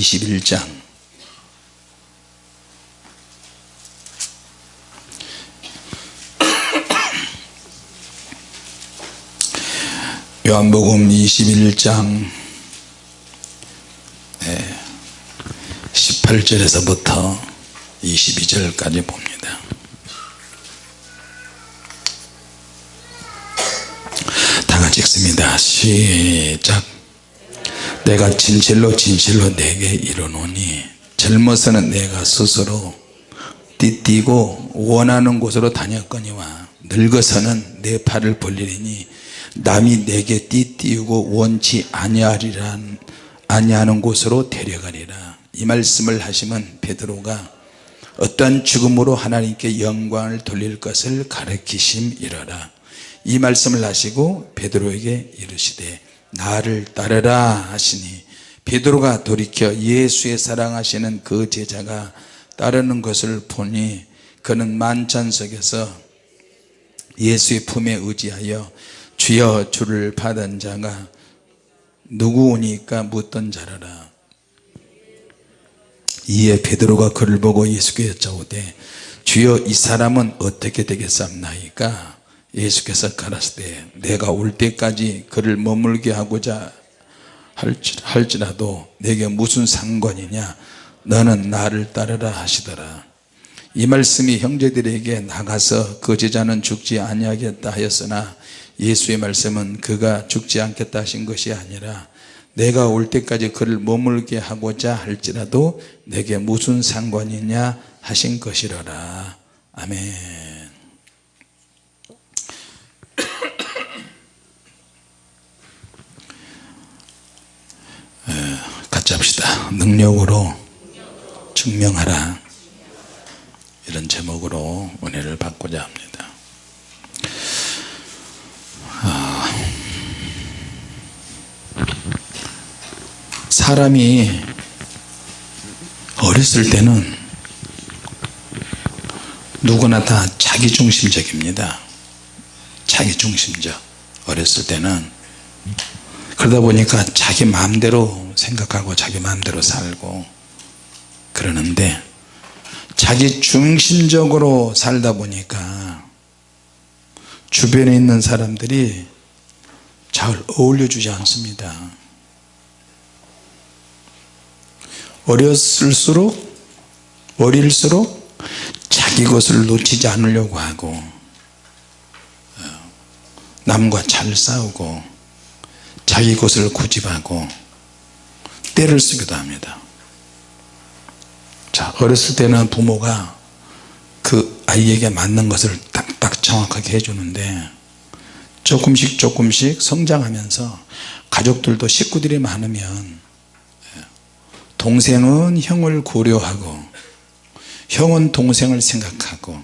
21장. 요한복음 21장 18절에서부터 22절까지 봅니다. 다 같이 읽습니다. 시작 내가 진실로 진실로 내게 이르노니 젊어서는 내가 스스로 띠띠고 원하는 곳으로 다녔거니와 늙어서는 내 팔을 벌리리니 남이 내게 띠띠우고 원치 아니하리란 아니하는 곳으로 데려가리라. 이 말씀을 하시면 베드로가 어떠한 죽음으로 하나님께 영광을 돌릴 것을 가르치심이러라. 이 말씀을 하시고 베드로에게 이르시되 나를 따르라 하시니 베드로가 돌이켜 예수의 사랑하시는 그 제자가 따르는 것을 보니 그는 만찬석에서 예수의 품에 의지하여 주여 주를 받은 자가 누구오니까 묻던 자라라. 이에 베드로가 그를 보고 예수께 여쭤보되 주여 이 사람은 어떻게 되겠습나이까 예수께서 가라사대 내가 올 때까지 그를 머물게 하고자 할지라도 내게 무슨 상관이냐? 너는 나를 따르라 하시더라. 이 말씀이 형제들에게 나가서 그 제자는 죽지 아니하겠다 하였으나 예수의 말씀은 그가 죽지 않겠다 하신 것이 아니라 내가 올 때까지 그를 머물게 하고자 할지라도 내게 무슨 상관이냐? 하신 것이라라. 아멘 합시다. 능력으로 증명하라. 이런 제목으로 은혜를 받고자 합니다. 아, 사람이 어렸을 때는 누구나 다 자기중심적입니다. 자기중심적. 어렸을 때는 그러다 보니까 자기 마음대로 생각하고 자기 마음대로 살고 그러는데 자기 중심적으로 살다 보니까 주변에 있는 사람들이 잘 어울려 주지 않습니다. 어렸을수록 어릴수록 자기 것을 놓치지 않으려고 하고 어, 남과 잘 싸우고 자기 것을 고집하고 때를 쓰기도 합니다. 자 어렸을 때는 부모가 그 아이에게 맞는 것을 딱딱 정확하게 해주는데 조금씩 조금씩 성장하면서 가족들도 식구들이 많으면 동생은 형을 고려하고 형은 동생을 생각하고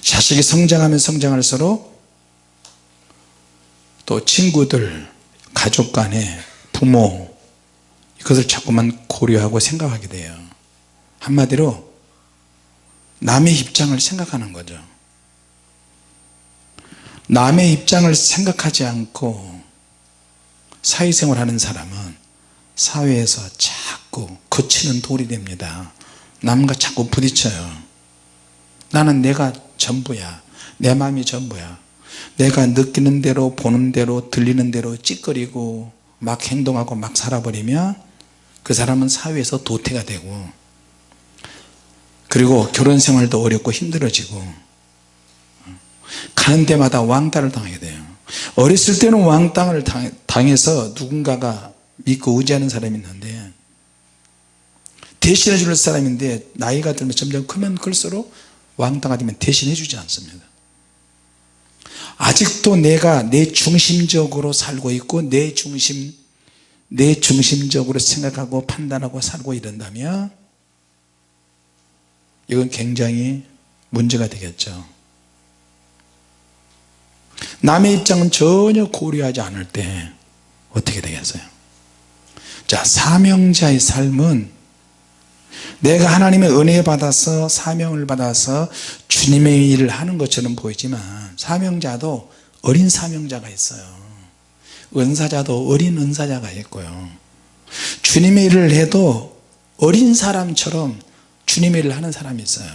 자식이 성장하면 성장할수록 또 친구들 가족 간에 부모 이것을 자꾸만 고려하고 생각하게 돼요. 한마디로 남의 입장을 생각하는 거죠. 남의 입장을 생각하지 않고 사회생활 하는 사람은 사회에서 자꾸 거치는 돌이 됩니다. 남과 자꾸 부딪혀요. 나는 내가 전부야. 내 마음이 전부야 내가 느끼는 대로 보는 대로 들리는 대로 찌꺼리고 막 행동하고 막 살아버리면 그 사람은 사회에서 도태가 되고 그리고 결혼 생활도 어렵고 힘들어지고 가는 데마다 왕따를 당하게 돼요. 어렸을 때는 왕따를 당해서 누군가가 믿고 의지하는 사람이 있는데 대신해 줄 사람인데 나이가 들면 점점 크면 클수록 왕따가 되면 대신해 주지 않습니다 아직도 내가 내 중심적으로 살고 있고 내 중심 내 중심적으로 생각하고 판단하고 살고 이런다면 이건 굉장히 문제가 되겠죠. 남의 입장은 전혀 고려하지 않을 때 어떻게 되겠어요? 자 사명자의 삶은 내가 하나님의 은혜 받아서 사명을 받아서 주님의 일을 하는 것처럼 보이지만 사명자도 어린 사명자가 있어요. 은사자도 어린 은사자가 있고요. 주님의 일을 해도 어린 사람처럼 주님의 일을 하는 사람이 있어요.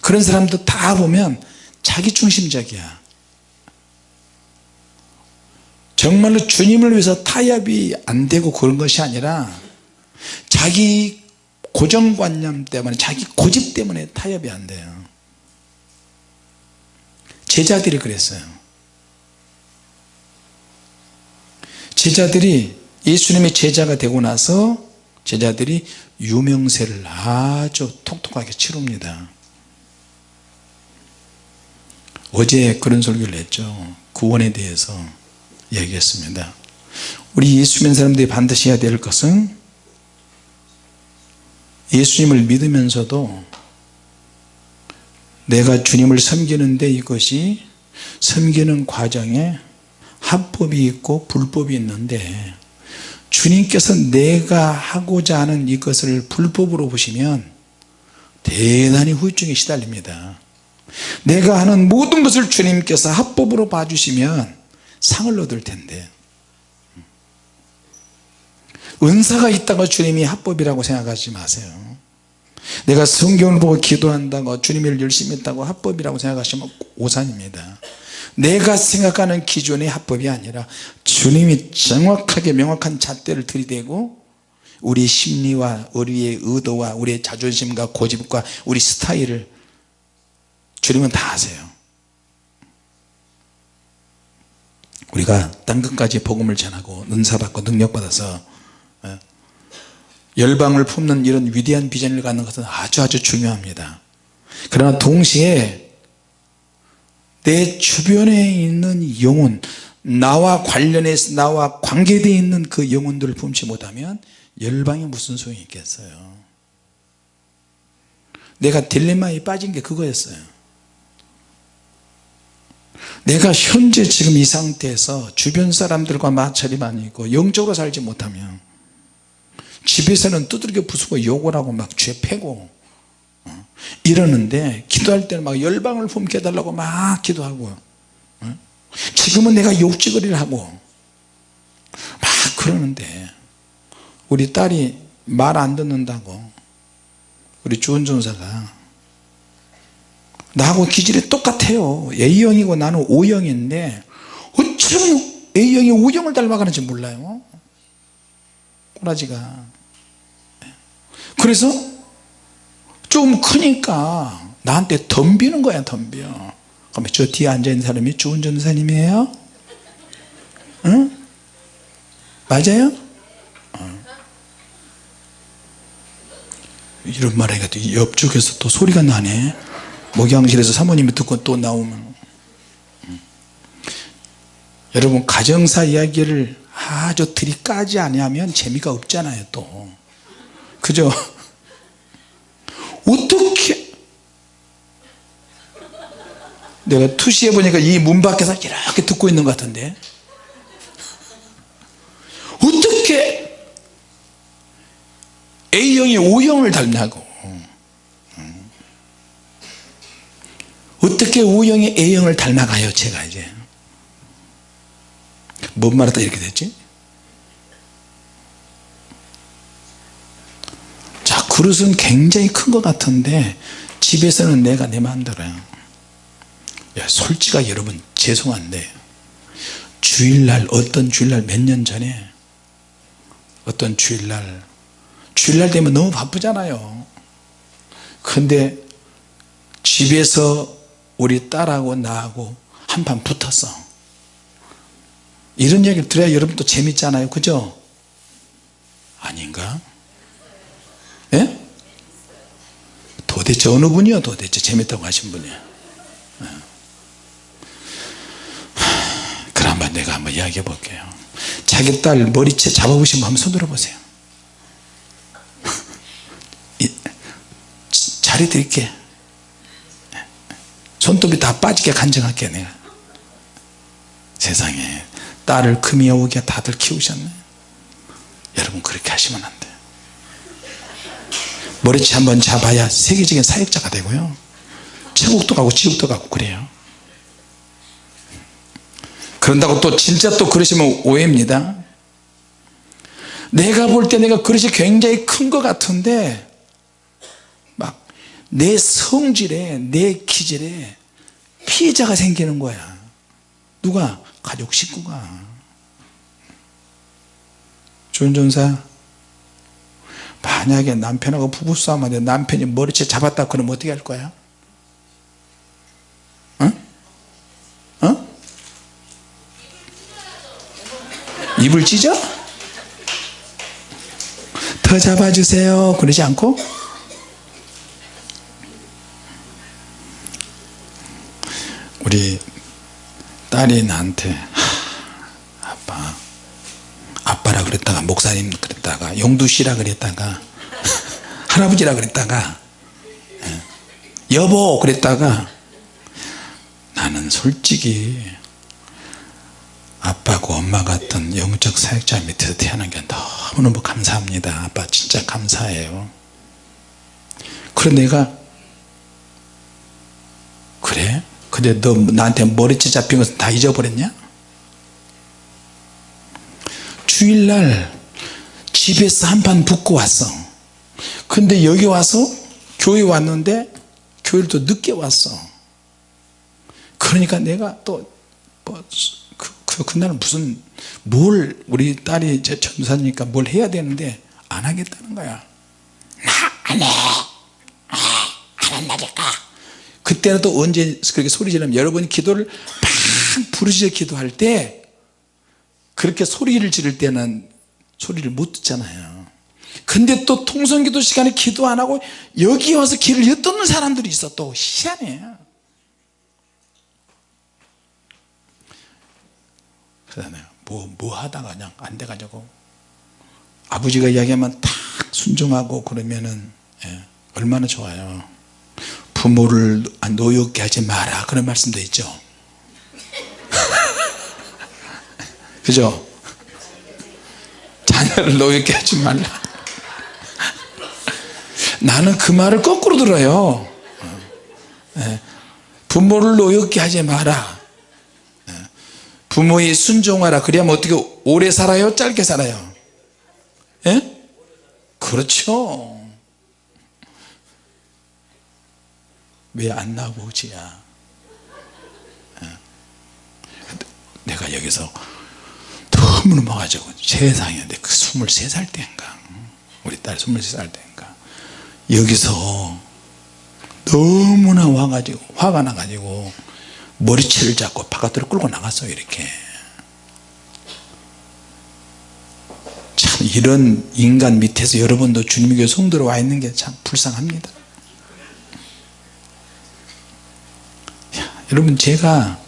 그런 사람도 다 보면 자기 중심적이야. 정말로 주님을 위해서 타협이 안 되고 그런 것이 아니라 자기 고정관념 때문에 자기 고집 때문에 타협이 안 돼요. 제자들이 그랬어요. 제자들이 예수님의 제자가 되고 나서 제자들이 유명세를 아주 톡톡하게 치릅니다. 어제 그런 설교를 했죠. 구원에 대해서 얘기했습니다. 우리 예수 믿는 사람들이 반드시 해야 될 것은 예수님을 믿으면서도 내가 주님을 섬기는데 이것이 섬기는 과정에 합법이 있고 불법이 있는데 주님께서 내가 하고자 하는 이것을 불법으로 보시면 대단히 후유증에 시달립니다. 내가 하는 모든 것을 주님께서 합법으로 봐주시면 상을 얻을 텐데 은사가 있다고 주님이 합법이라고 생각하지 마세요. 내가 성경을 보고 기도한다고 주님을 열심히 했다고 합법이라고 생각하시면 오산입니다. 내가 생각하는 기준의 합법이 아니라 주님이 정확하게 명확한 잣대를 들이대고 우리 심리와 우리의 의도와 우리의 자존심과 고집과 우리 스타일을 주님은 다 아세요. 우리가 땅 끝까지 복음을 전하고 은사받고 능력받아서 예, 열방을 품는 이런 위대한 비전을 갖는 것은 아주 아주 중요합니다. 그러나 동시에 내 주변에 있는 영혼 나와 관련해서 나와 관계되어 있는 그 영혼들을 품지 못하면 열방이 무슨 소용이 있겠어요? 내가 딜레마에 빠진 게 그거였어요. 내가 현재 지금 이 상태에서 주변 사람들과 마찰이 많이 있고 영적으로 살지 못하면 집에서는 두들겨 부수고 욕을 하고 막 죄 패고 어? 이러는데 기도할 때는 막 열방을 품게 해달라고 막 기도하고 어? 지금은 내가 욕지거리를 하고 막 그러는데 우리 딸이 말 안 듣는다고 우리 주은 전사가 나하고 기질이 똑같아요 A형이고 나는 O형인데 어쩜 A형이 O형을 닮아가는지 몰라요 꼬라지가 그래서 좀 크니까 나한테 덤비는 거야 덤벼 그러면 저 뒤에 앉아있는 사람이 주은 전사님이에요? 응? 맞아요? 어. 이런 말 하니까 옆쪽에서 또 소리가 나네 목양실에서 사모님이 듣고 또 나오면 음. 여러분 가정사 이야기를 아주 들이까지 아니하면 재미가 없잖아요 또 그죠? 어떻게 내가 투시해 보니까 이 문 밖에서 이렇게 듣고 있는 것 같은데. 어떻게 A형이 O형을 닮냐고. 어떻게 O형이 A형을 닮아가요 제가 이제? 뭔 말하다 이렇게 됐지 자 그릇은 굉장히 큰 것 같은데 집에서는 내가 내 마음대로야. 야, 솔직하게 여러분 죄송한데 주일날 어떤 주일날 몇 년 전에 어떤 주일날 주일날 되면 너무 바쁘잖아요. 근데 집에서 우리 딸하고 나하고 한판 붙었어. 이런 얘기를 들어야 여러분도 재밌잖아요. 그죠? 아닌가 도대체 어느 분이요? 도대체 재밌다고 하신 분이요? 예. 그럼 한번 내가 한번 이야기해 볼게요. 자기 딸 머리채 잡아보신 분 한번 손 들어 보세요. 자리 드릴게 손톱이 다 빠지게 간증할게 내가. 세상에 딸을 금이 오게 다들 키우셨네. 여러분 그렇게 하시면 안돼 머리채 한번 잡아야 세계적인 사역자가 되고요. 천국도 가고 지옥도 가고 그래요. 그런다고 또 진짜 또 그러시면 오해입니다. 내가 볼 때 내가 그릇이 굉장히 큰 것 같은데 막 내 성질에 내 기질에 피해자가 생기는 거야. 누가? 가족 식구가. 준전사 만약에 남편하고 부부싸움 하는데 남편이 머리채 잡았다 그러면 어떻게 할 거야? 어? 어? 입을 찢어? 더 잡아주세요 그러지 않고 우리 딸이 나한테 하, 아빠 아빠라 그랬다가 목사님 그랬 용두씨라 그랬다가 할아버지라 그랬다가 예, 여보 그랬다가 나는 솔직히 아빠고 엄마 같은 영적 사역자 밑에서 태어난 게 너무너무 감사합니다 아빠 진짜 감사해요 그래 내가 그래? 근데 너 나한테 머리채 잡힌 것은 다 잊어버렸냐? 주일날 집에서 한판 붙고 왔어. 근데 여기 와서 교회 왔는데 교회를 또 늦게 왔어. 그러니까 내가 또 뭐, 그, 그, 그날은 무슨 뭘 우리 딸이 제 전사니까 뭘 해야 되는데 안 하겠다는 거야. 나 안해. 아, 안 한다니까. 그때는 또 언제 그렇게 소리 지르면 여러분이 기도를 막 부르짖어 기도할 때 그렇게 소리를 지를 때는 소리를 못 듣잖아요. 근데 또 통성기도 시간에 기도 안 하고 여기 와서 길을 엿듣는 사람들이 있어. 또 희한해 내가 뭐, 뭐 하다가 그냥 안 돼가지고. 아버지가 이야기하면 탁 순종하고 그러면은 예, 얼마나 좋아요. 부모를 노엽게 하지 마라. 그런 말씀도 있죠. 그죠 자녀를 노엽게 하지 말라 나는 그 말을 거꾸로 들어요. 예, 부모를 노엽게 하지 마라. 예, 부모의 순종하라. 그래야면 어떻게 오래 살아요? 짧게 살아요? 예? 그렇죠. 왜 안 나오지야? 예. 내가 여기서 와가지고 세상에 근데 그 23살 때인가? 우리 딸 23살 때인가? 여기서 너무나 와가지고 화가 나가지고 머리채를 잡고 바깥으로 끌고 나갔어요 이렇게. 참 이런 인간 밑에서 여러분도 교회 성도로 와 있는 게 참 불쌍합니다. 야, 여러분 제가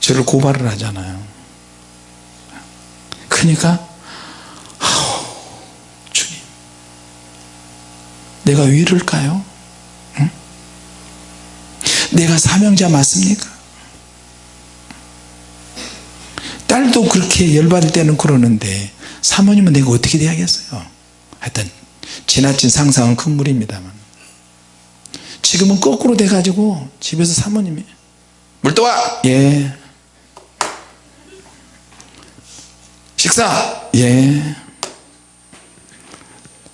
저를 고발을 하잖아요 그러니까 아우, 주님 내가 왜 이럴까요? 응? 내가 사명자 맞습니까? 딸도 그렇게 열받을 때는 그러는데 사모님은 내가 어떻게 돼야겠어요? 하여튼 지나친 상상은 큰 무리입니다만. 지금은 거꾸로 돼 가지고 집에서 사모님이 물 떠와! 예 식사. 예.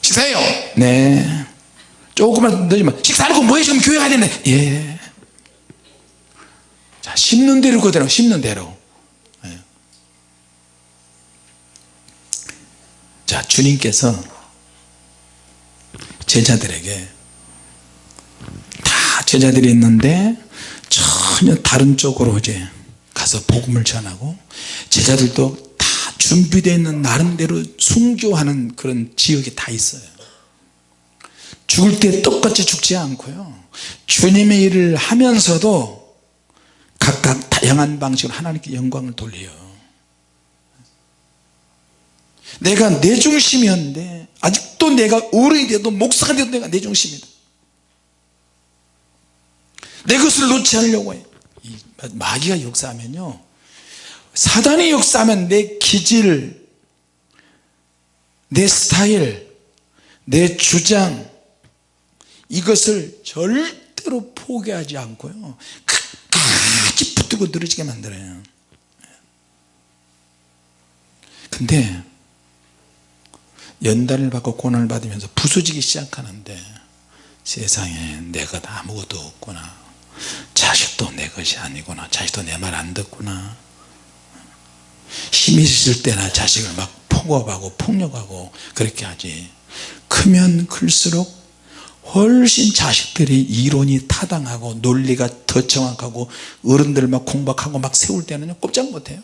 식사해요. 네. 조금만 늦으면 식사하고 뭐해 지금 교회 가야 되네. 예. 자, 씹는 대로 그대로 씹는 대로. 예. 자 주님께서 제자들에게 다 제자들이 있는데 전혀 다른 쪽으로 이제 가서 복음을 전하고 제자들도 다 준비되어 있는 나름대로 순교하는 그런 지역이 다 있어요. 죽을 때 똑같이 죽지 않고요. 주님의 일을 하면서도 각각 다양한 방식으로 하나님께 영광을 돌려요. 내가 내 중심이었는데 아직도 내가 어른이 돼도 목사가 돼도 내가 내 중심이다. 내 것을 놓지 않으려고 해. 마귀가 역사하면요. 사단이 역사하면 내 기질 내 스타일 내 주장 이것을 절대로 포기하지 않고요. 끝까지 붙들고 늘어지게 만들어요. 근데 연단을 받고 고난을 받으면서 부서지기 시작하는데 세상에 내것 아무것도 없구나. 자식도 내 것이 아니구나. 자식도 내 말 안 듣구나 힘이 있을 때나 자식을 막 폭업하고 폭력하고 그렇게 하지. 크면 클수록 훨씬 자식들이 이론이 타당하고 논리가 더 정확하고 어른들 막 공박하고 막 세울 때는 꼼짝 못해요.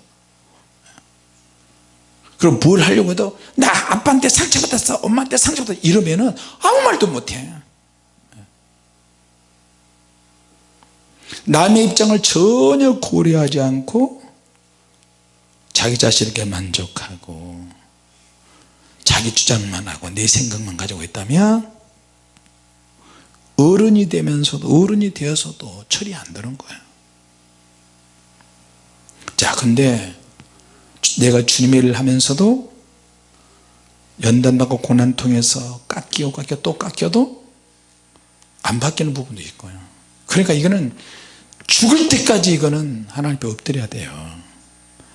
그럼 뭘 하려고 해도 나 아빠한테 상처받았어 엄마한테 상처받았어 이러면은 아무 말도 못해. 남의 입장을 전혀 고려하지 않고 자기 자신에게 만족하고 자기 주장만 하고 내 생각만 가지고 있다면 어른이 되면서도 어른이 되어서도 철이 안 드는 거예요 자 근데 내가 주님의 일을 하면서도 연단받고 고난 통해서 깎이고 깎여 또 깎여도 안 바뀌는 부분도 있고요. 그러니까 이거는 죽을 때까지 이거는 하나님 앞에 엎드려야 돼요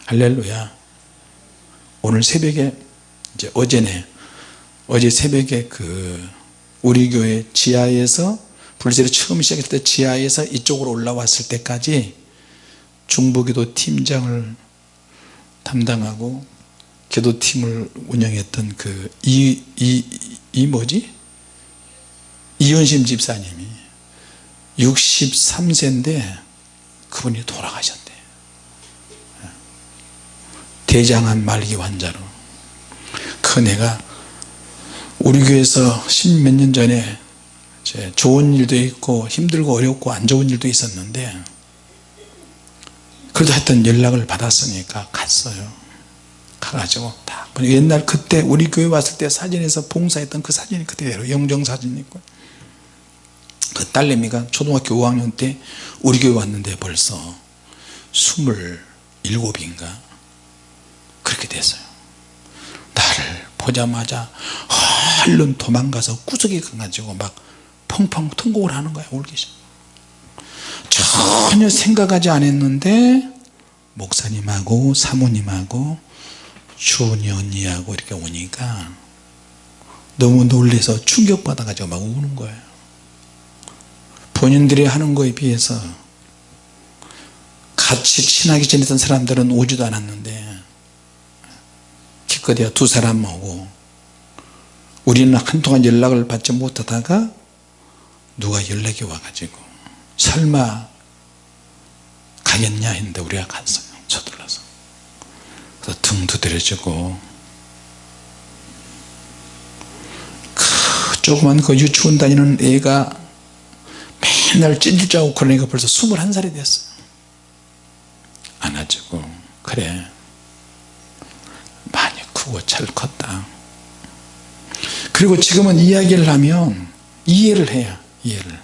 할렐루야. 오늘 새벽에 이제 어제네. 어제 새벽에 그 우리 교회 지하에서 불세를 처음 시작했을 때 지하에서 이쪽으로 올라왔을 때까지 중보기도 팀장을 담당하고 기도팀을 운영했던 그 이 이 이 뭐지? 이현심 집사님이 63세인데 그분이 돌아가셨 대 대장암 말기 환자로. 그 내가 우리 교회에서 십몇 년 전에 좋은 일도 있고 힘들고 어렵고 안 좋은 일도 있었는데 그래도 하여튼 연락을 받았으니까 갔어요. 가가지고 딱 옛날 그때 우리 교회 왔을 때 사진에서 봉사했던 그 사진이 그대로 영정사진이 있고. 그 딸내미가 초등학교 5학년 때 우리 교회 왔는데 벌써 27인가 그렇게 됐어요. 나를 보자마자 얼른 도망가서 구석에 가가지고 막 펑펑 통곡을 하는 거야 울기 시작. 전혀 생각하지 않았는데 목사님하고 사모님하고 주은이 언니하고 이렇게 오니까 너무 놀래서 충격받아 가지고 막 우는 거예요. 본인들이 하는 거에 비해서 같이 친하게 지냈던 사람들은 오지도 않았는데 기껏해야 두 사람 오고 우리는 한동안 연락을 받지 못하다가 누가 연락이 와가지고 설마 가겠냐 했는데 우리가 갔어요. 서둘러서. 그래서 등 두드려주고 그 조그만 그 유치원 다니는 애가 맨날 찐질짜고 그러니까 벌써 21살이 됐어요. 안아주고 그래 크고 잘 컸다. 그리고 지금은 이야기를 하면 이해를 해요 이해를.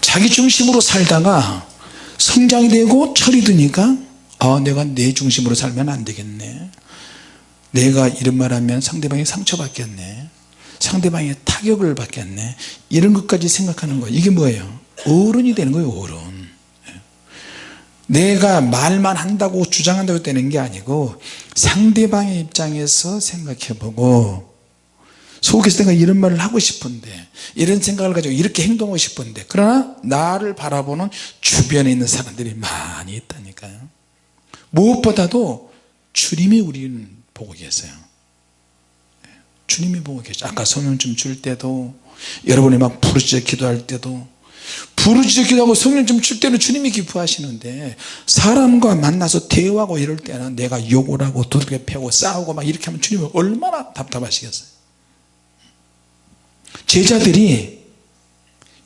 자기 중심으로 살다가 성장이 되고 철이 드니까 아 내가 내 중심으로 살면 안 되겠네. 내가 이런 말 하면 상대방이 상처받겠네. 상대방이 타격을 받겠네. 이런 것까지 생각하는 거예요. 이게 뭐예요? 어른이 되는 거예요 어른 내가 말만 한다고 주장한다고 되는 게 아니고 상대방의 입장에서 생각해 보고 속에서 내가 이런 말을 하고 싶은데 이런 생각을 가지고 이렇게 행동하고 싶은데 그러나 나를 바라보는 주변에 있는 사람들이 많이 있다니까요. 무엇보다도 주님이 우리는 보고 계세요. 주님이 보고 계셔 아까 성령좀 줄 때도 여러분이 막 부르짖어 기도할 때도 부르짖어 기도하고 성령 좀 줄 때는 주님이 기뻐하시는데 사람과 만나서 대화하고 이럴 때는 내가 욕을 하고 두들겨 패고 싸우고 막 이렇게 하면 주님이 얼마나 답답하시겠어요? 제자들이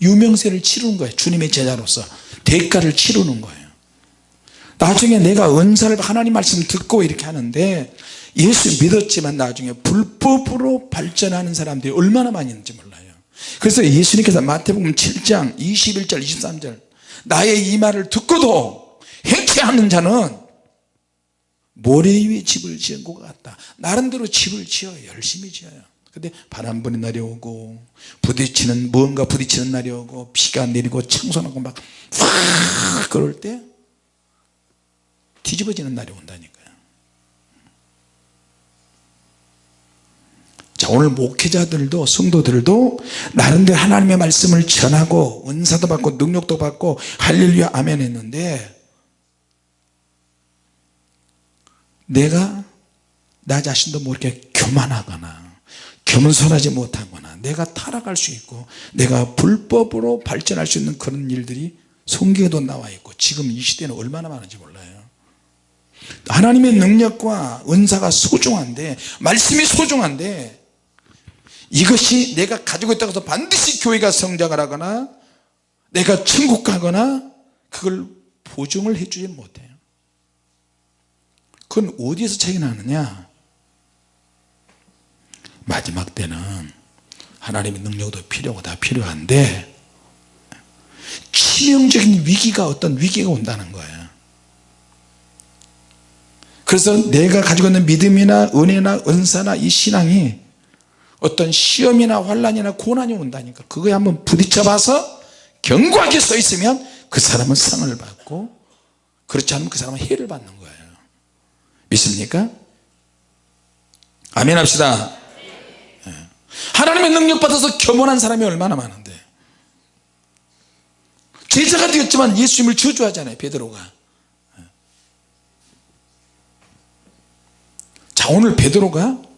유명세를 치르는 거예요. 주님의 제자로서 대가를 치르는 거예요. 나중에 내가 은사를 하나님 말씀 듣고 이렇게 하는데 예수 믿었지만 나중에 불법으로 발전하는 사람들이 얼마나 많이 있는지 몰라요 그래서 예수님께서 마태복음 7장 21절 23절 나의 이 말을 듣고도 행쾌하는 자는 모래 위에 집을 지은 것 같다. 나름대로 집을 지어요. 열심히 지어요. 근데 바람 부는 날이 오고 부딪히는 무언가 부딪히는 날이 오고 비가 내리고 청소하고 막확 그럴 때 뒤집어지는 날이 온다니까요 자 오늘 목회자들도 성도들도 나름대로 하나님의 말씀을 전하고 은사도 받고 능력도 받고 할렐루야 아멘 했는데 내가 나 자신도 모르게 교만하거나 겸손하지 못하거나 내가 타락할 수 있고 내가 불법으로 발전할 수 있는 그런 일들이 성경에도 나와 있고 지금 이 시대는 얼마나 많은지 몰라요. 하나님의 능력과 은사가 소중한데 말씀이 소중한데 이것이 내가 가지고 있다고 해서 반드시 교회가 성장을 하거나 내가 천국 가거나 그걸 보증을 해주지 못해요. 그건 어디에서 차이 나느냐? 마지막 때는 하나님의 능력도 필요하고 다 필요한데 치명적인 위기가 어떤 위기가 온다는 거예요. 그래서 내가 가지고 있는 믿음이나 은혜나 은사나 이 신앙이 어떤 시험이나 환란이나 고난이 온다니까 그거에 한번 부딪혀 봐서 견고하게 서 있으면 그 사람은 상을 받고 그렇지 않으면 그 사람은 해를 받는 거예요 믿습니까? 아멘 합시다 예. 하나님의 능력 받아서 겸손한 사람이 얼마나 많은데 제자가 되었지만 예수님을 저주하잖아요 베드로가 예. 자 오늘 베드로가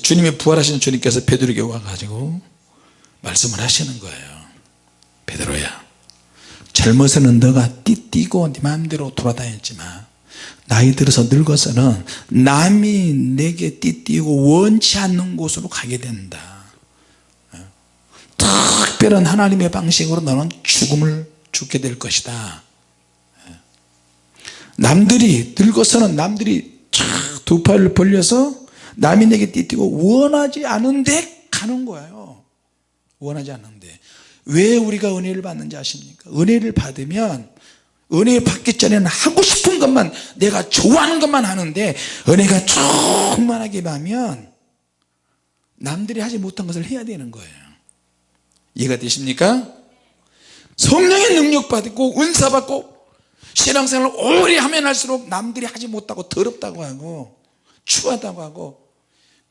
주님의 부활하신 주님께서 베드로에게 와가지고 말씀을 하시는 거예요. 베드로야 젊어서는 너가 띠띠고 네 마음대로 돌아다녔지만 나이 들어서 늙어서는 남이 내게 띠띠고 원치 않는 곳으로 가게 된다. 특별한 하나님의 방식으로 너는 죽음을 죽게 될 것이다. 남들이 늙어서는 남들이 두 팔을 벌려서 남이 내게 띠띠고 원하지 않은데 가는 거예요. 원하지 않는데. 왜 우리가 은혜를 받는지 아십니까? 은혜를 받으면 은혜 받기 전에는 하고 싶은 것만 내가 좋아하는 것만 하는데 은혜가 충만하게 받으면 남들이 하지 못한 것을 해야 되는 거예요. 이해가 되십니까? 성령의 능력 받고 은사 받고 신앙생활을 오래 하면 할수록 남들이 하지 못하고 더럽다고 하고 추하다고 하고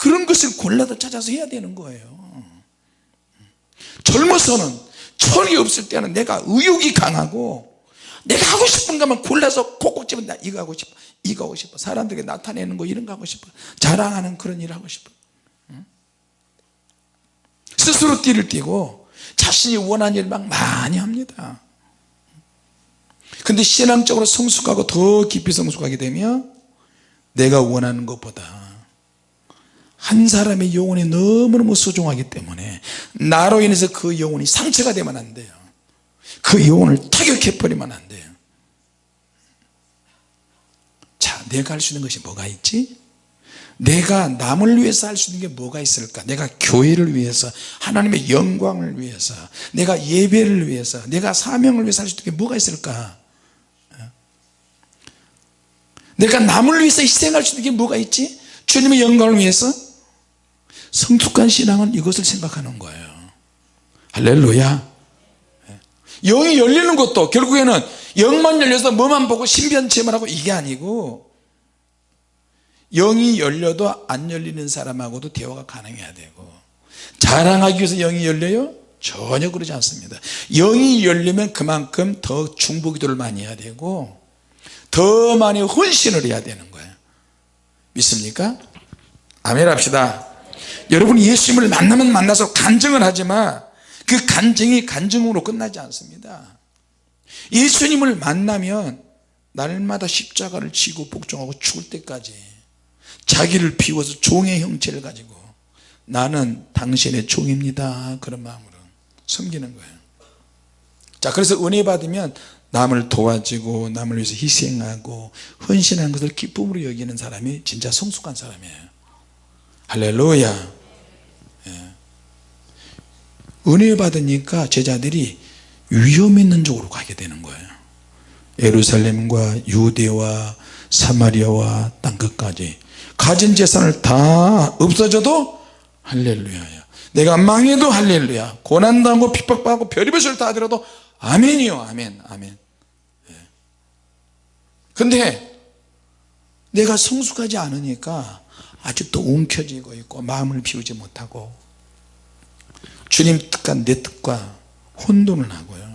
그런 것을 골라서 찾아서 해야 되는 거예요. 젊어서는 철이 없을 때는 내가 의욕이 강하고 내가 하고 싶은 것만 골라서 집어 나 이거 하고 싶어 이거 하고 싶어 사람들에게 나타내는 거 이런 거 하고 싶어 자랑하는 그런 일 하고 싶어. 스스로 띠를 띠고 자신이 원하는 일 막 많이 합니다. 근데 신앙적으로 성숙하고 더 깊이 성숙하게 되면 내가 원하는 것보다 한 사람의 영혼이 너무너무 소중하기 때문에 나로 인해서 그 영혼이 상처가 되면 안 돼요. 그 영혼을 타격해 버리면 안 돼요. 자 내가 할 수 있는 것이 뭐가 있지? 내가 남을 위해서 할 수 있는 게 뭐가 있을까? 내가 교회를 위해서 하나님의 영광을 위해서 내가 예배를 위해서 내가 사명을 위해서 할 수 있는 게 뭐가 있을까? 내가 남을 위해서 희생할 수 있는 게 뭐가 있지? 주님의 영광을 위해서 성숙한 신앙은 이것을 생각하는 거예요. 할렐루야. 영이 열리는 것도 결국에는 영만 열려서 뭐만 보고 신변체만 하고 이게 아니고 영이 열려도 안 열리는 사람하고도 대화가 가능해야 되고 자랑하기 위해서 영이 열려요? 전혀 그러지 않습니다. 영이 열리면 그만큼 더 중보기도를 많이 해야 되고 더 많이 헌신을 해야 되는 거예요. 믿습니까? 아멘 합시다 여러분 예수님을 만나면 만나서 간증을 하지만 그 간증이 간증으로 끝나지 않습니다. 예수님을 만나면 날마다 십자가를 지고 복종하고 죽을 때까지 자기를 비워서 종의 형체를 가지고 나는 당신의 종입니다. 그런 마음으로 섬기는 거예요. 자 그래서 은혜 받으면 남을 도와주고 남을 위해서 희생하고 헌신하는 것을 기쁨으로 여기는 사람이 진짜 성숙한 사람이에요 할렐루야. 예. 은혜 받으니까 제자들이 위험 있는 쪽으로 가게 되는 거예요. 예루살렘과 유대와 사마리아와 땅끝까지. 가진 재산을 다 없어져도 할렐루야야. 내가 망해도 할렐루야. 고난당하고 핍박받고 별의별 다 하더라도 아멘이요. 아멘. 아멘. 예. 근데 내가 성숙하지 않으니까 아직도 움켜쥐고 있고 마음을 비우지 못하고 주님 뜻과 내 뜻과 혼돈을 하고요.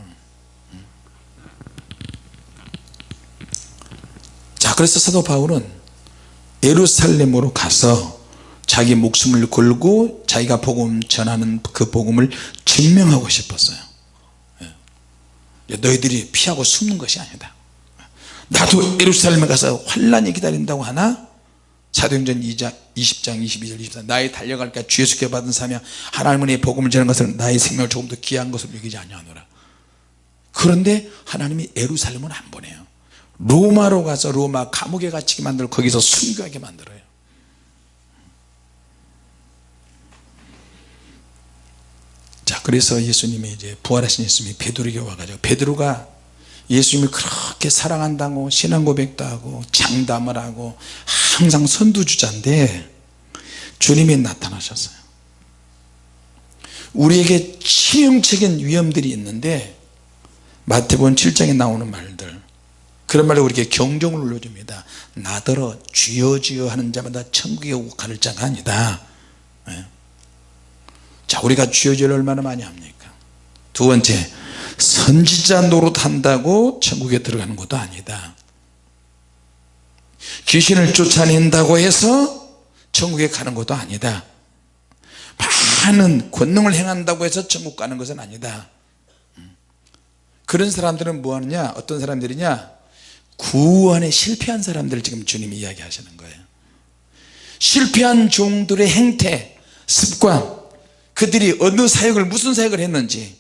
자 그래서 사도 바울은 예루살렘으로 가서 자기 목숨을 걸고 자기가 복음 전하는 그 복음을 증명하고 싶었어요. 예. 너희들이 피하고 숨는 것이 아니다. 나도 예루살렘에 가서 환란이 기다린다고 하나 사도행전 2장 20장 22절 24 나의 달려갈까 주 예수께 받은 사명 하나님의 복음을 전하는 것을 나의 생명을 조금 더 귀한 것으로 여기지 아니하노라. 그런데 하나님이 예루살렘은 안 보내요. 로마로 가서 로마 감옥에 갇히게 만들고 거기서 순교하게 만들어요. 자 그래서 예수님이 이제 부활하신 예수님이 베드로에게 와가지고 베드로가 예수님을 그렇게 사랑한다고 신앙 고백도 하고 장담을 하고 항상 선두주자인데 주님이 나타나셨어요. 우리에게 치명적인 위험들이 있는데 마태복음 7장에 나오는 말들. 그런 말로 우리에게 경종을 울려줍니다. 나더러 주여 주여 하는 자마다 천국에 가는 자가 아니다. 예. 자 우리가 주여 주여 얼마나 많이 합니까? 두 번째 선지자 노릇한다고 천국에 들어가는 것도 아니다. 귀신을 쫓아낸다고 해서 천국에 가는 것도 아니다. 많은 권능을 행한다고 해서 천국 가는 것은 아니다. 그런 사람들은 뭐 하느냐? 어떤 사람들이냐? 구원에 실패한 사람들을 지금 주님이 이야기하시는 거예요. 실패한 종들의 행태 습관 그들이 어느 사역을 무슨 사역을 했는지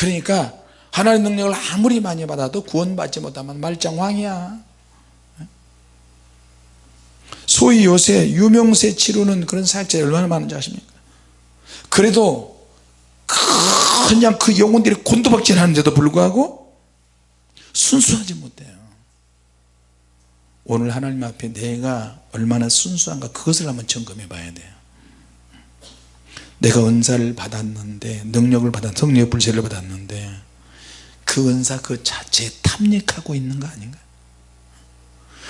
그러니까 하나님의 능력을 아무리 많이 받아도 구원받지 못하면 말짱왕이야. 소위 요새 유명세 치르는 그런 사역자들이 얼마나 많은지 아십니까? 그래도 그냥 그 영혼들이 곤두박질 하는데도 불구하고 순수하지 못해요. 오늘 하나님 앞에 내가 얼마나 순수한가 그것을 한번 점검해 봐야 돼요 내가 은사를 받았는데 능력을 받았 성령의 불세를 받았는데 그 은사 그 자체에 탐닉하고 있는 거 아닌가?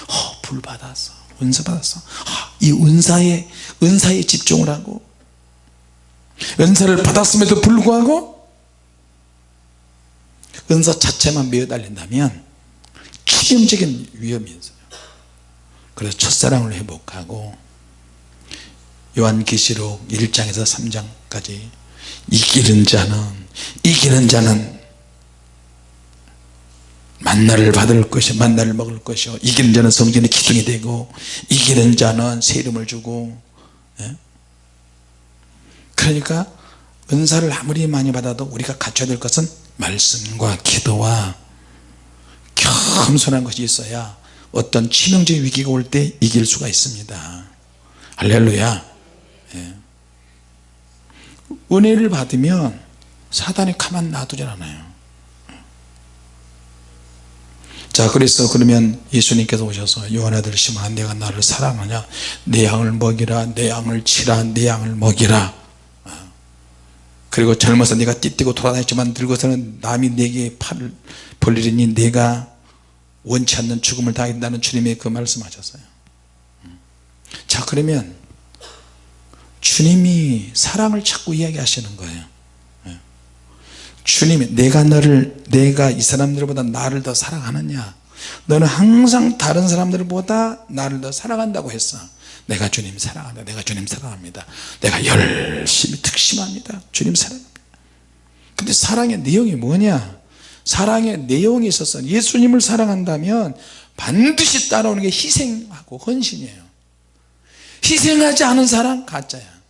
어, 불 받았어. 은사 받았어. 아, 이 은사에 은사에 집중을 하고 은사를 받았음에도 불구하고 은사 자체만 매어달린다면 치명적인 위험이 있어요. 그래서 첫사랑을 회복하고 요한계시록 1장에서 3장까지 이기는 자는 이기는 자는 만나를 받을 것이 만나를 먹을 것이요 이기는 자는 성전의 기둥이 되고 이기는 자는 새 이름을 주고 예? 그러니까 은사를 아무리 많이 받아도 우리가 갖춰야 될 것은 말씀과 기도와 겸손한 것이 있어야 어떤 치명적인 위기가 올 때 이길 수가 있습니다 할렐루야 예. 은혜를 받으면 사단이 가만 놔두질 않아요 자 그래서 그러면 예수님께서 오셔서 요한아들 시몬아 내가 나를 사랑하냐 내 양을 먹이라 내 양을 치라 내 양을 먹이라 어. 그리고 젊어서 내가 띠띠고 돌아다녔지만 늙어서는 남이 내게 팔을 벌리리니 내가 원치 않는 죽음을 당한다는 주님의 그 말씀하셨어요 음. 자 그러면 주님이 사랑을 자꾸 이야기하시는 거예요. 예. 주님이 내가 너를 내가 이 사람들보다 나를 더 사랑하느냐? 너는 항상 다른 사람들보다 나를 더 사랑한다고 했어. 내가 주님 사랑한다. 내가 주님 사랑합니다. 내가 열심히 특심합니다. 주님 사랑합니다 근데 사랑의 내용이 뭐냐? 사랑의 내용이 있어서 예수님을 사랑한다면 반드시 따라오는 게 희생하고 헌신이에요 희생하지 않은 사람 가짜야.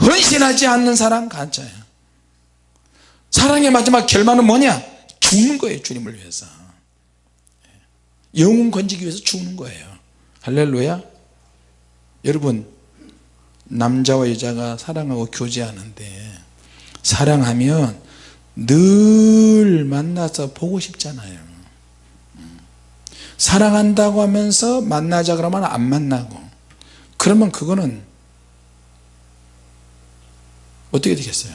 헌신하지 않는 사람 가짜야. 사랑의 마지막 결말은 뭐냐? 죽는 거예요 주님을 위해서. 영혼 건지기 위해서 죽는 거예요. 할렐루야. 여러분 남자와 여자가 사랑하고 교제하는데 사랑하면 늘 만나서 보고 싶잖아요. 사랑한다고 하면서 만나자 그러면 안 만나고 그러면 그거는 어떻게 되겠어요?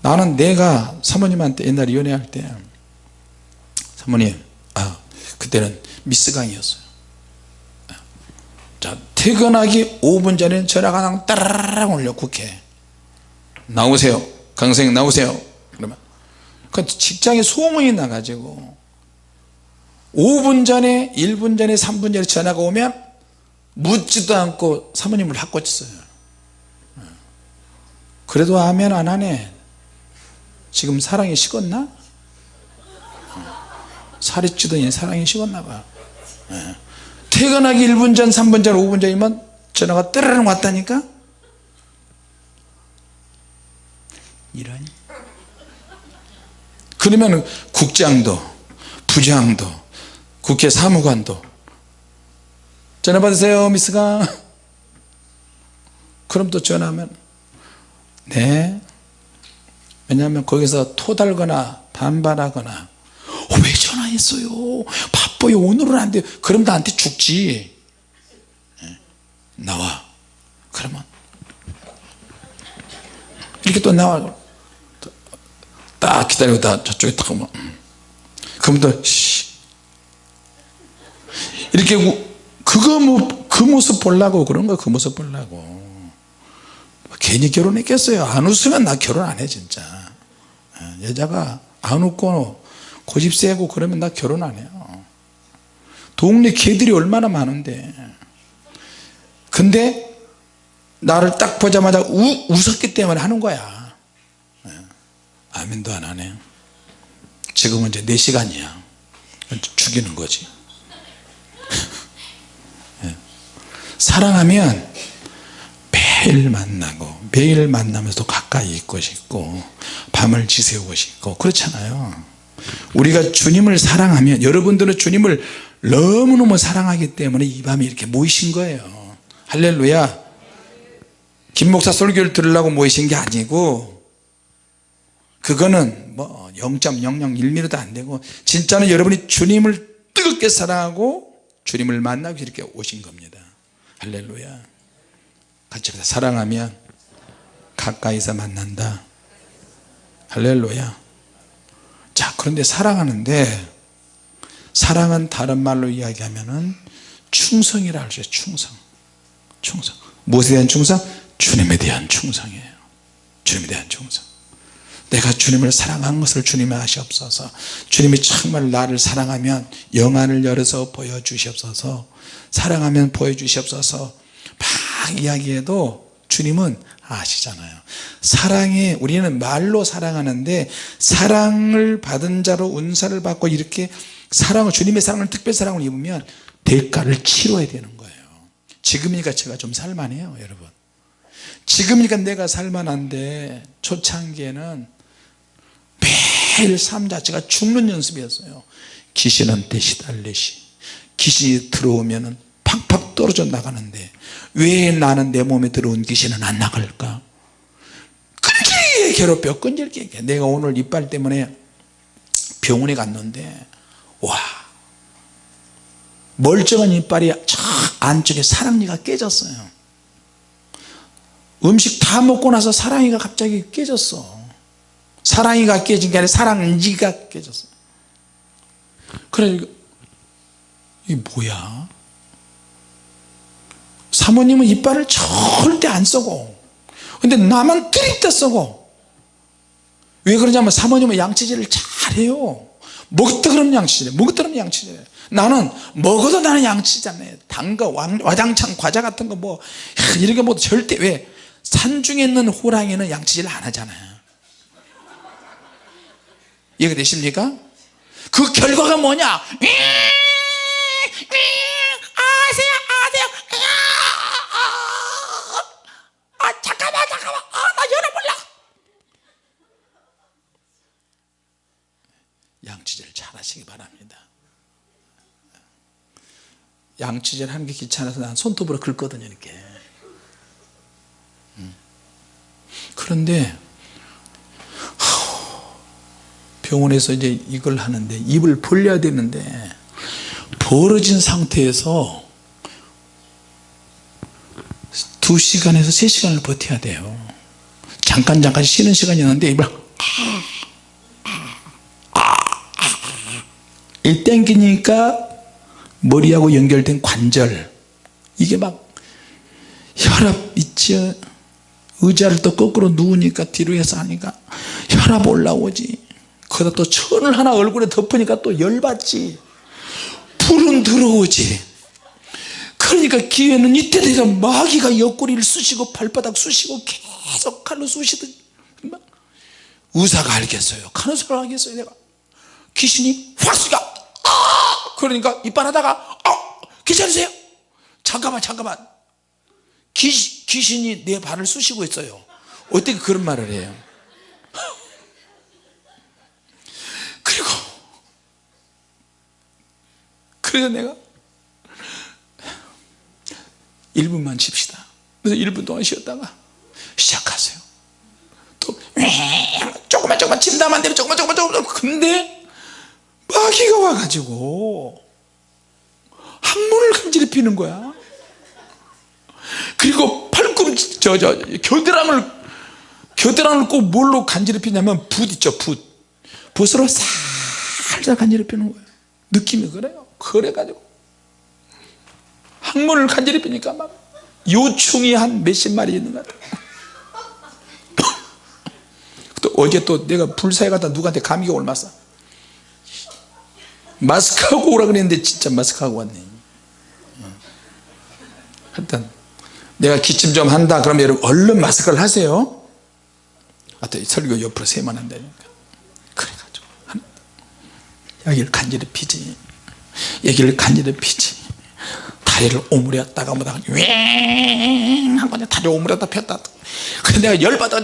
나는 내가 사모님한테 옛날에 연애할 때 사모님 아 그때는 미스 강이었어요. 자 퇴근하기 5분 전에 전화가 그냥 따라라락 올려 국회 나오세요. 강생 나오세요. 그러면 그 직장에 소문이 나가지고 5분 전에 1분 전에 3분 전에 전화가 오면 묻지도 않고 사모님을 바꿔쳤어요. 그래도 아멘 안 하네. 지금 사랑이 식었나? 살이 찌더니 사랑이 식었나 봐. 예. 퇴근하기 1분 전 3분 전 5분 전이면 전화가 뜨르릉 왔다니까? 이러니? 그러면 국장도 부장도 국회 사무관도 전화 받으세요 미스가. 그럼 또 전화하면 네. 왜냐하면 거기서 토달거나 반발하거나 어, 왜 전화했어요? 바빠요. 오늘은 안 돼요. 그럼 나한테 죽지. 예. 나와. 그러면 이렇게 또 나와. 딱 기다리다 저쪽에 딱 오면 음. 그럼 또 씨. 이렇게 그거 뭐, 그 모습 보려고 그런 거 그 모습 보려고. 괜히 결혼했겠어요? 안 웃으면 나 결혼 안 해 진짜. 예, 여자가 안 웃고 고집 세고 그러면 나 결혼 안 해요. 동네 개들이 얼마나 많은데. 근데 나를 딱 보자마자 우, 웃었기 때문에 하는 거야. 예, 아멘도 안 하네. 지금은 이제 4시간이야. 죽이는 거지 사랑하면 매일 만나고 매일 만나면서 가까이 있고 싶고 밤을 지새우고 싶고 그렇잖아요. 우리가 주님을 사랑하면 여러분들은 주님을 너무너무 사랑하기 때문에 이 밤에 이렇게 모이신 거예요. 할렐루야. 김 목사 설교를 들으려고 모이신 게 아니고 그거는 뭐 0.001mm도 안 되고 진짜는 여러분이 주님을 뜨겁게 사랑하고 주님을 만나기 이렇게 오신 겁니다 할렐루야. 같이 사랑하면 가까이서 만난다. 할렐루야. 자 그런데 사랑하는데 사랑은 다른 말로 이야기하면 충성이라 할 수 있어요 충성. 충성. 무엇에 대한 충성? 주님에 대한 충성이에요. 주님에 대한 충성. 내가 주님을 사랑한 것을 주님이 아시옵소서 주님이 정말 나를 사랑하면 영안을 열어서 보여주시옵소서 사랑하면 보여주시옵소서. 막 이야기해도 주님은 아시잖아요. 사랑에 우리는 말로 사랑하는데 사랑을 받은 자로 은사를 받고 이렇게 사랑을 주님의 사랑을 특별 사랑을 입으면 대가를 치러야 되는 거예요. 지금이니까 제가 좀 살만해요 여러분. 지금이니까 내가 살만한데 초창기에는 매일 삶 자체가 죽는 연습이었어요. 귀신한테 시달리시 귀신이 들어오면 팍팍 떨어져 나가는데 왜 나는 내 몸에 들어온 귀신은 안 나갈까? 끈질게 괴롭혀 끈질게. 내가 오늘 이빨 때문에 병원에 갔는데 와 멀쩡한 이빨이 저 안쪽에 사랑니가 깨졌어요. 음식 다 먹고 나서 사랑이가 갑자기 깨졌어. 사랑이가 깨진 게 아니라 사랑니가 깨졌어. 그래 이게 뭐야? 사모님은 이빨을 절대 안 쓰고 근데 나만 뜨립다 쓰고 왜 그러냐면 사모님은 양치질을 잘해요. 먹다 그러면 양치질 먹다 그러면 양치질 나는 먹어도 나는 양치잖아요. 단거 와장창 과자 같은 거 뭐 이렇게 뭐 절대 왜? 산중에 있는 호랑이는 양치질 안 하잖아요. 이해되십니까? 그 결과가 뭐냐 아세요 아세요 아 잠깐만 잠깐만 아나 열어 몰라 양치질 잘 하시기 바랍니다. 양치질 하는 게 귀찮아서 난 손톱으로 긁거든요 이렇게. 음. 그런데 병원에서 이제 이걸 하는데 입을 벌려야 되는데 벌어진 상태에서 2시간에서 3시간을 버텨야 돼요. 잠깐 잠깐 쉬는 시간이 있는데 입을 이 땡기니까 머리하고 연결된 관절. 이게 막 혈압 있죠 의자를 또 거꾸로 누우니까 뒤로 해서 하니까 혈압 올라오지. 거기다 또 천을 하나 얼굴에 덮으니까 또 열받지. 불은 들어오지. 그러니까 기회는 이때 돼서 마귀가 옆구리를 쑤시고 발바닥 쑤시고 계속 칼로 쑤시듯 막 의사가 알겠어요. 간호사가 알겠어요 내가. 귀신이 확 쑤가 아! 그러니까 이빨 하다가 아! 괜찮으세요? 잠깐만 잠깐만. 귀, 귀신이 내 발을 쑤시고 있어요. 어떻게 그런 말을 해요? 그리고 그래서 내가 1분만 칩시다. 그래서 1분 동안 쉬었다가 시작하세요. 또 조금만 조금만 침담한 대로 조금만 조금만 조금만. 근데 마귀가 와가지고 항문을 간질히 피는 거야. 그리고 팔꿈치 저 저 겨드랑을 겨드랑을 꼭 뭘로 간지럽히냐면 붓 있죠 붓. 붓으로 살살 간지럽히는 거예요 느낌이 그래요. 그래가지고. 항문을 간지럽히니까 막 요충이 한 몇십 마리 있는 것 같아요 또 어제 또 내가 불사에 갔다 누구한테 감기가 올맞어 마스크하고 오라 그랬는데 진짜 마스크하고 왔네. 하여튼 내가 기침 좀 한다 그러면 여러분 얼른 마스크를 하세요. 하여튼 설교 옆으로 세면 안 되니까. 그래가지고 여기를 간지럽 피지. 여기를 간지럽 피지. 다리를 오므렸다가 뭐다가 윙 하고 다리 오므렸다 폈다 근데 내가 열받아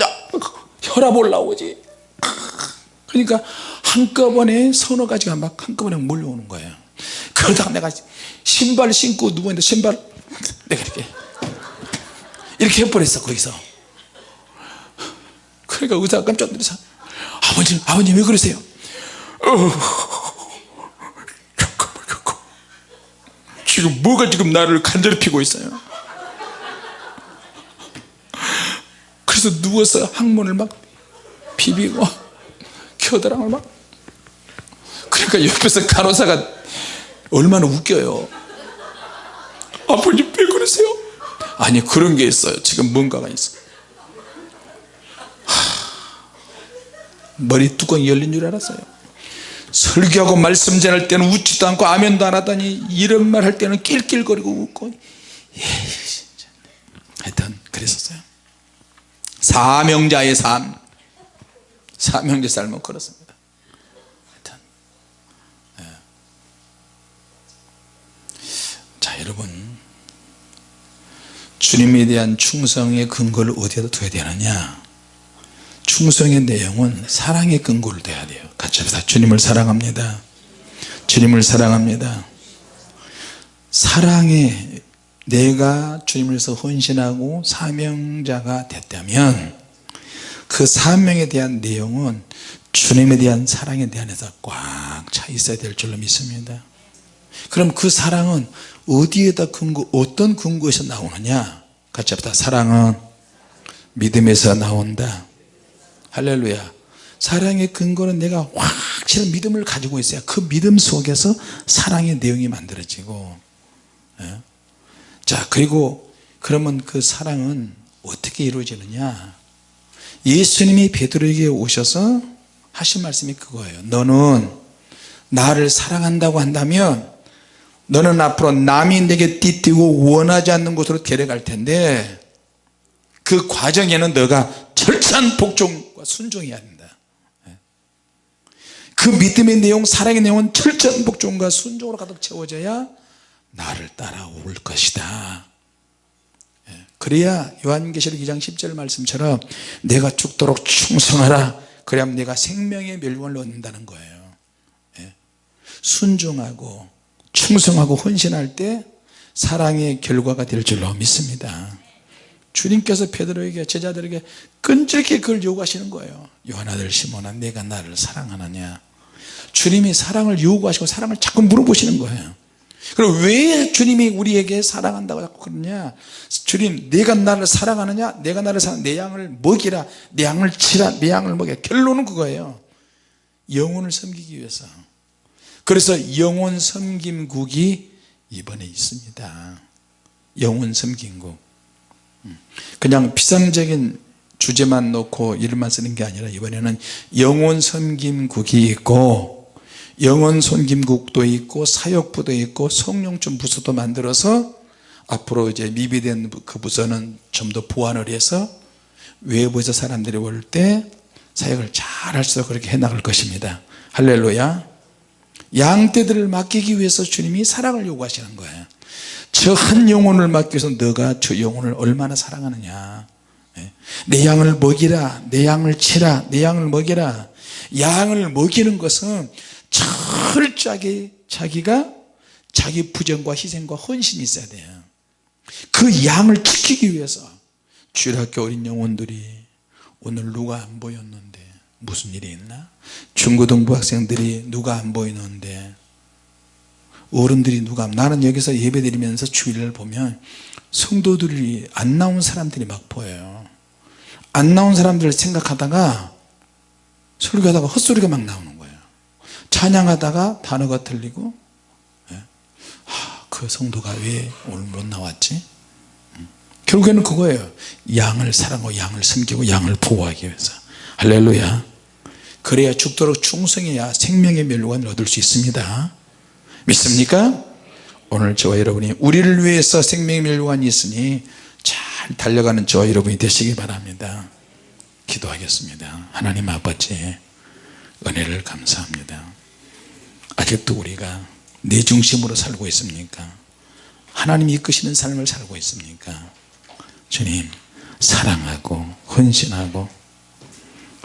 혈압 올라오지. 그러니까 한꺼번에 서너 가지가 막 한꺼번에 몰려오는 거예요. 그러다가 내가 신발 신고 누워있는데 신발 내가 이렇게 이렇게 해버렸어 거기서. 그러니까 의사가 깜짝 놀라서 아버님 아버님 왜 그러세요? 어, 지금 뭐가 지금 나를 간절히피고 있어요? 그래서 누워서 항문을 막 비비고 겨드랑을 막 그러니까 옆에서 간호사가 얼마나 웃겨요. 아버님 왜 그러세요? 아니 그런 게 있어요. 지금 뭔가가 있어 하, 머리 뚜껑이 열린 줄 알았어요. 설교하고 말씀 전할 때는 웃지도 않고 아멘도 안 하더니 이런 말 할 때는 낄낄거리고 웃고. 예, 진짜. 하여튼 그랬었어요. 사명자의 삶. 사명자 삶은 그렇습니다 하여튼 예. 자 여러분. 주님에 대한 충성의 근거를 어디에다 둬야 되느냐? 충성의 내용은 사랑의 근거를 둬야 돼요. 같이 합시다. 주님을 사랑합니다. 주님을 사랑합니다. 사랑에 내가 주님을 위해서 헌신하고 사명자가 됐다면 그 사명에 대한 내용은 주님에 대한 사랑에 대한에서 꽉 차 있어야 될 줄로 믿습니다 그럼 그 사랑은 어디에다 근거 어떤 근거에서 나오느냐? 같이 합시다. 사랑은 믿음에서 나온다. 할렐루야. 사랑의 근거는 내가 확실한 믿음을 가지고 있어야 그 믿음 속에서 사랑의 내용이 만들어지고 예? 자 그리고 그러면 그 사랑은 어떻게 이루어지느냐? 예수님이 베드로에게 오셔서 하신 말씀이 그거예요. 너는 나를 사랑한다고 한다면 너는 앞으로 남이 내게 띠띠고 원하지 않는 곳으로 데려갈 텐데 그 과정에는 너가 철저한 복종과 순종해야 된다 그 믿음의 내용 사랑의 내용은 철저한 복종과 순종으로 가득 채워져야 나를 따라올 것이다 예. 그래야 요한계시록 2장 10절 말씀처럼 내가 죽도록 충성하라 그래야 내가 생명의 멸관을 얻는다는 거예요 예. 순종하고 충성하고 헌신할 때 사랑의 결과가 될 줄로 믿습니다. 주님께서 베드로에게 제자들에게 끈질게 그걸 요구하시는 거예요. 요한아들 시몬아 내가 나를 사랑하느냐? 주님이 사랑을 요구하시고 사랑을 자꾸 물어보시는 거예요. 그럼 왜 주님이 우리에게 사랑한다고 자꾸 그러냐? 주님 내가 나를 사랑하느냐? 내가 나를 사랑 내 양을 먹이라. 내 양을 치라. 내 양을 먹여 결론은 그거예요. 영혼을 섬기기 위해서 그래서 영혼 섬김국이 이번에 있습니다. 영혼 섬김국. 음. 그냥 비상적인 주제만 놓고 이름만 쓰는 게 아니라 이번에는 영혼 섬김국이 있고 영혼 섬김국도 있고 사역부도 있고 성령점 부서도 만들어서 앞으로 이제 미비된 그 부서는 좀 더 보완을 해서 외부에서 사람들이 올 때 사역을 잘 할 수 있도록 그렇게 해나갈 것입니다. 할렐루야 양떼들을 맡기기 위해서 주님이 사랑을 요구하시는 거예요. 저 한 영혼을 맡기 위해서 너가 저 영혼을 얼마나 사랑하느냐. 예. 내 양을 먹이라 내 양을 치라 내 양을 먹이라. 양을 먹이는 것은 철저하게 자기가 자기 부정과 희생과 헌신이 있어야 돼요. 그 양을 지키기 위해서 주일학교 어린 영혼들이 오늘 누가 안 보였는데 무슨 일이 있나? 중고등부 학생들이 누가 안 보이는데 어른들이 누가 나는 여기서 예배 드리면서 주일을 보면 성도들이 안 나온 사람들이 막 보여요. 안 나온 사람들을 생각하다가 설교하다가 헛소리가 막 나오는 거예요. 찬양하다가 단어가 틀리고 예. 하, 그 성도가 왜 오늘 못 나왔지? 음. 결국에는 그거예요. 양을 사랑하고 양을 섬기고 양을 보호하기 위해서. 할렐루야 그래야 죽도록 충성해야 생명의 멸관을 얻을 수 있습니다. 믿습니까? 오늘 저와 여러분이 우리를 위해서 생명의 멸관이 있으니 잘 달려가는 저와 여러분이 되시기 바랍니다. 기도하겠습니다. 하나님 아버지 은혜를 감사합니다. 아직도 우리가 내 중심으로 살고 있습니까? 하나님이 이끄시는 삶을 살고 있습니까? 주님 사랑하고 헌신하고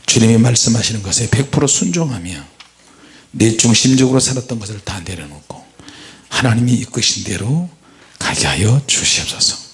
주님이 말씀하시는 것에 100% 순종하며 내 중심적으로 살았던 것을 다 내려놓고 하나님이 이끄신 대로 가게 하여 주시옵소서